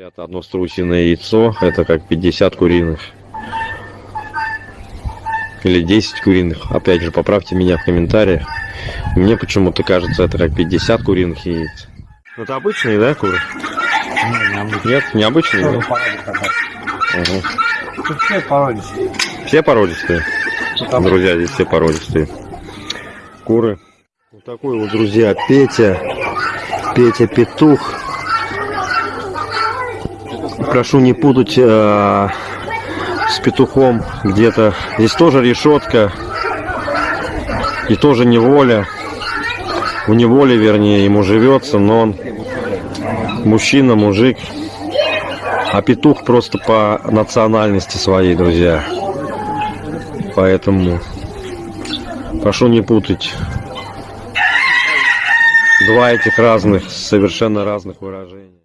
Говорят, одно струсиное яйцо это как 50 куриных. Или 10 куриных. Опять же, поправьте меня в комментариях. Мне почему-то кажется, это как 50 куриных яиц. Ну, Это обычные, да, куры? Нет, необычные, да? Все породистые. Все породистые. Друзья, здесь все породистые. Куры. Вот такой вот, друзья, Петя. Петя Петух. Прошу не путать э, с петухом где-то. Здесь тоже решетка. И тоже неволя. В неволе, вернее, ему живется, но он мужчина, мужик. А петух просто по национальности своей, друзья. Поэтому прошу не путать два этих разных, совершенно разных выражения.